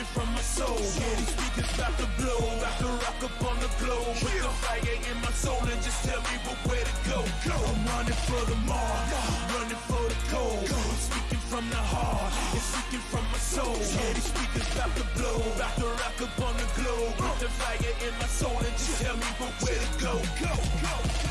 speaking from my soul. Yeah, these speakers about to blow, about to rock up on the globe. Put the fire in my soul and just tell me what where to go. go. I'm running for the mark, running for the gold. I'm speaking from the heart, and speaking from my soul. Yeah, these speakers about to blow, about to rock up on the globe. Put the fire in my soul and just tell me what where to go. Go, go.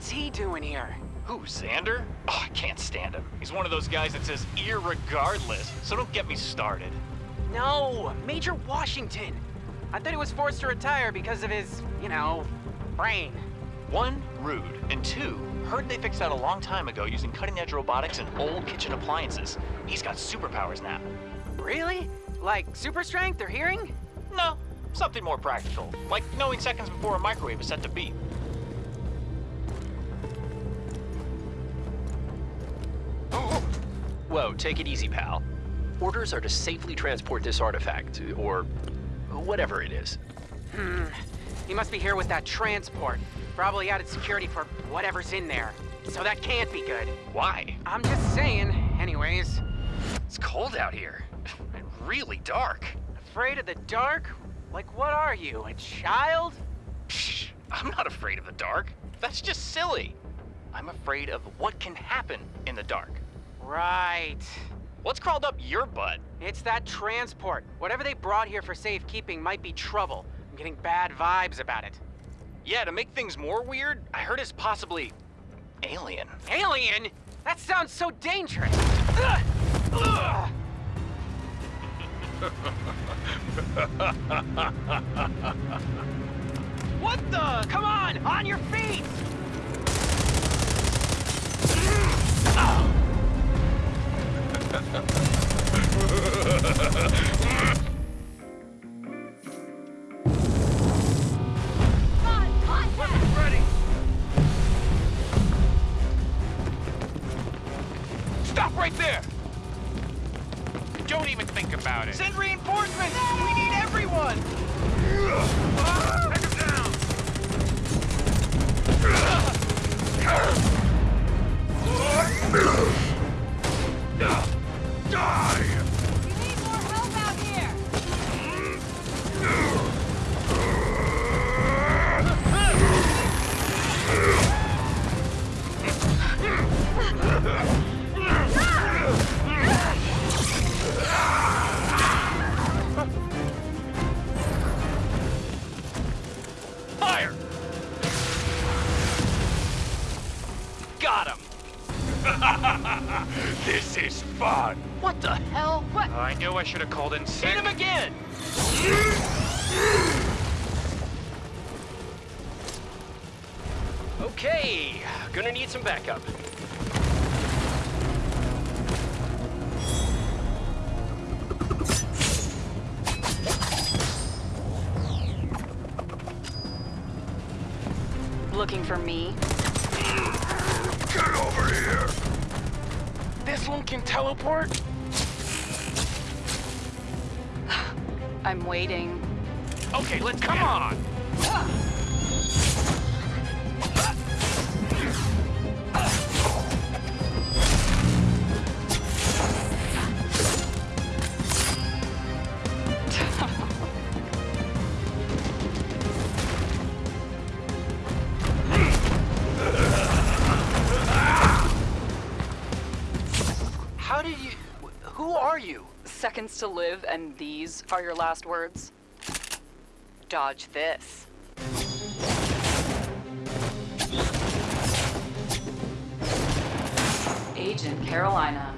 What's he doing here? Who, Xander? Oh, I can't stand him. He's one of those guys that says irregardless, so don't get me started. No, Major Washington. I thought he was forced to retire because of his, you know, brain. One, rude, and two, heard they fixed that a long time ago using cutting-edge robotics and old kitchen appliances. He's got superpowers now. Really? Like super strength or hearing? No, something more practical, like knowing seconds before a microwave is set to beep. Whoa, take it easy, pal. Orders are to safely transport this artifact, or whatever it is. Hmm. He must be here with that transport. Probably added security for whatever's in there. So that can't be good. Why? I'm just saying. Anyways, It's cold out here, and really dark. afraid of the dark? Like what are you, a child? Psh, I'm not afraid of the dark. That's just silly. I'm afraid of what can happen in the dark. Right. What's crawled up your butt? It's that transport. Whatever they brought here for safekeeping might be trouble. I'm getting bad vibes about it. Yeah, to make things more weird, I heard it's possibly alien. Alien? That sounds so dangerous. Ugh! Ugh! what the? Come on, on your feet! Ready. Stop right there! Don't even think about it. Send reinforcements! We need everyone! Knew I should have called in sick. Hit him again! Okay, gonna need some backup. Looking for me? Get over here! This one can teleport? I'm waiting. Okay, let's come on. Seconds to live, and these are your last words? Dodge this. Agent Carolina,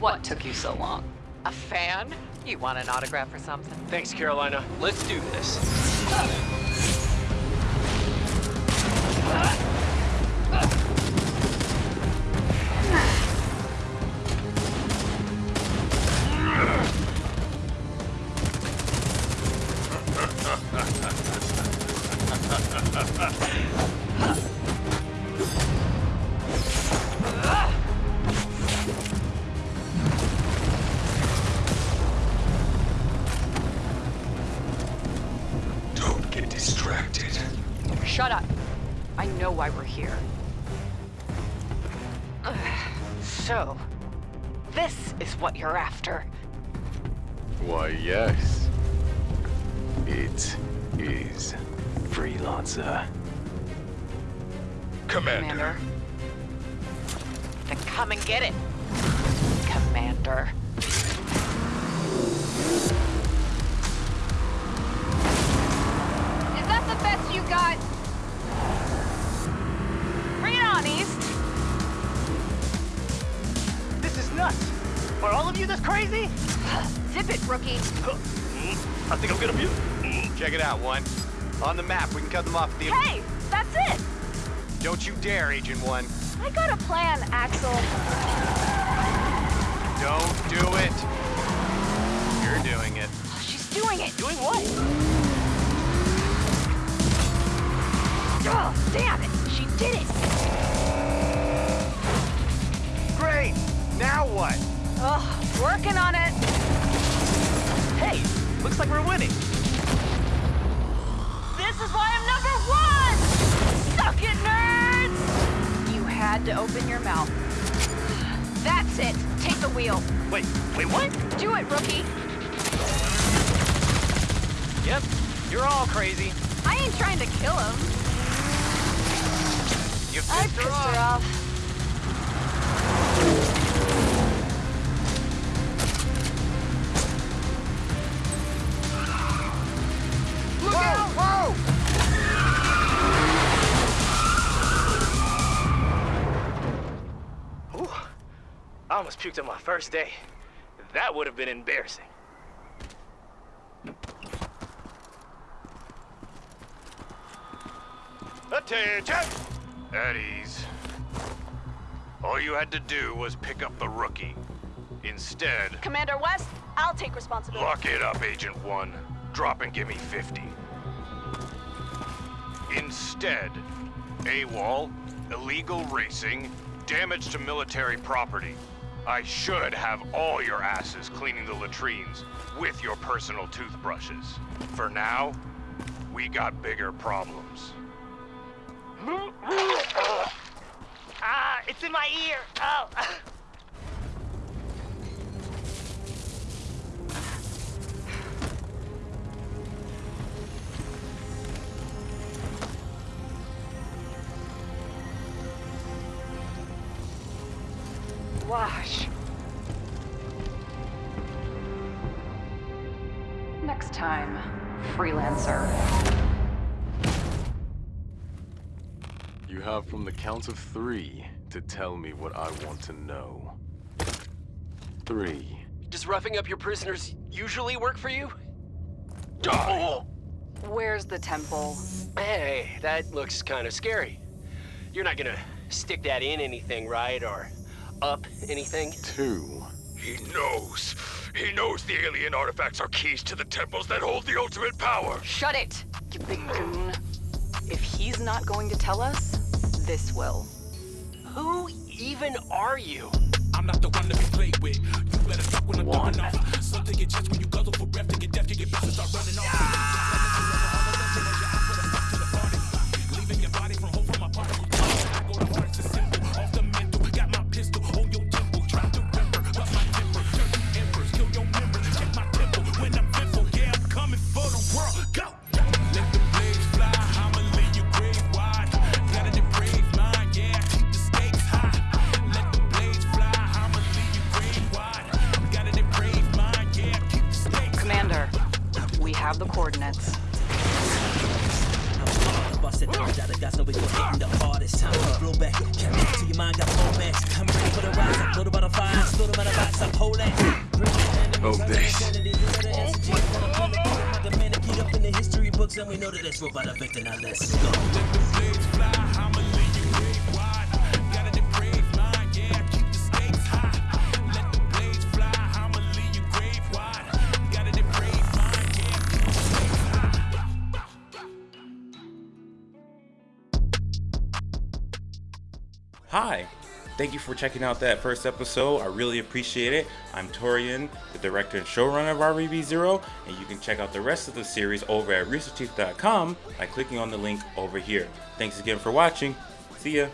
what took you so long? A fan? You want an autograph or something? Thanks, Carolina. Let's do this. Shut up. I know why we're here. So, this is what you're after. Why, yes. It is Freelancer. Commander. Then come and get it, Commander. The got? Bring it on, East. This is nuts. Are all of you this crazy? Zip it, rookie. Mm. I think I'm gonna mute. Mm, check it out, one. On the map, we can cut them off at the... Hey, that's it. Don't you dare, Agent One. I got a plan, Axel. Winning. This is why I'm number one! Suck it, nerds! You had to open your mouth. That's it. Take the wheel. Wait, wait, what? Do it, rookie. Yep, you're all crazy. I ain't trying to kill him. You I pissed pissed her her off. off. I almost puked on my first day. That would have been embarrassing. Attention! At ease. All you had to do was pick up the rookie. Instead, Commander West, I'll take responsibility. lock it up, Agent One. Drop and give me 50. Instead, AWOL, illegal racing, damage to military property. I should have all your asses cleaning the latrines with your personal toothbrushes. For now, we got bigger problems. Ah, it's in my ear. Oh. Wash. Next time, freelancer. You have from the count of three to tell me what I want to know. Three. Does roughing up your prisoners usually work for you? Die! Where's the temple? Hey, that looks kind of scary. You're not gonna stick that in anything, right? Or up anything? Two. He knows. He knows the alien artifacts are keys to the temples that hold the ultimate power. Shut it, you big goon. If he's not going to tell us, this will. Who even are you? I'm not the one to be played with. You better duck when I'm going off. Some take your chest when you guzzle for breath to get deaf, you get pissed and start running off. Have the coordinates. Bust it down, got gas, no we gon' hit the hardest time. Blow back, can't look to your mind, got romance. I'm ready for the rise, I'm loaded by the fire, loaded by the box, I'm holding. Oh, this. Get up in the history books, and we know that that's what by the victor. Now let's go. Hi, thank you for checking out that first episode. I really appreciate it. I'm Torian, the director and showrunner of RvB Zero, and you can check out the rest of the series over at RoosterTeeth.com by clicking on the link over here. Thanks again for watching. See ya.